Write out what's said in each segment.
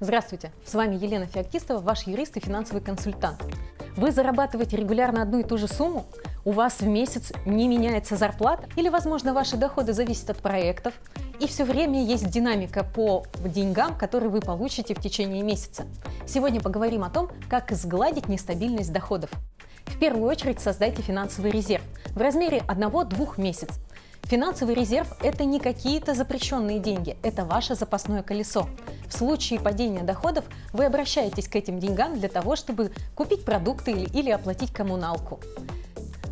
Здравствуйте, с вами Елена Феоктистова, ваш юрист и финансовый консультант. Вы зарабатываете регулярно одну и ту же сумму? У вас в месяц не меняется зарплата? Или, возможно, ваши доходы зависят от проектов? И все время есть динамика по деньгам, которые вы получите в течение месяца. Сегодня поговорим о том, как сгладить нестабильность доходов. В первую очередь создайте финансовый резерв в размере 1-2 месяцев. Финансовый резерв – это не какие-то запрещенные деньги, это ваше запасное колесо. В случае падения доходов вы обращаетесь к этим деньгам для того, чтобы купить продукты или, оплатить коммуналку.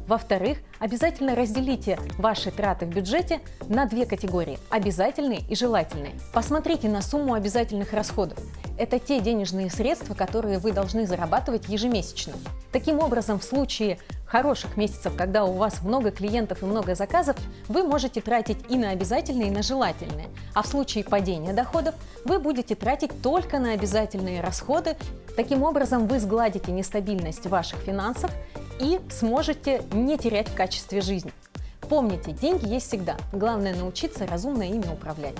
Во-вторых, обязательно разделите ваши траты в бюджете на две категории – обязательные и желательные. Посмотрите на сумму обязательных расходов. Это те денежные средства, которые вы должны зарабатывать ежемесячно. Таким образом, в случае хороших месяцев, когда у вас много клиентов и много заказов, вы можете тратить и на обязательные, и на желательные. А в случае падения доходов вы будете тратить только на обязательные расходы. Таким образом, вы сгладите нестабильность ваших финансов и сможете не терять в качестве жизни. Помните, деньги есть всегда. Главное научиться разумно ими управлять.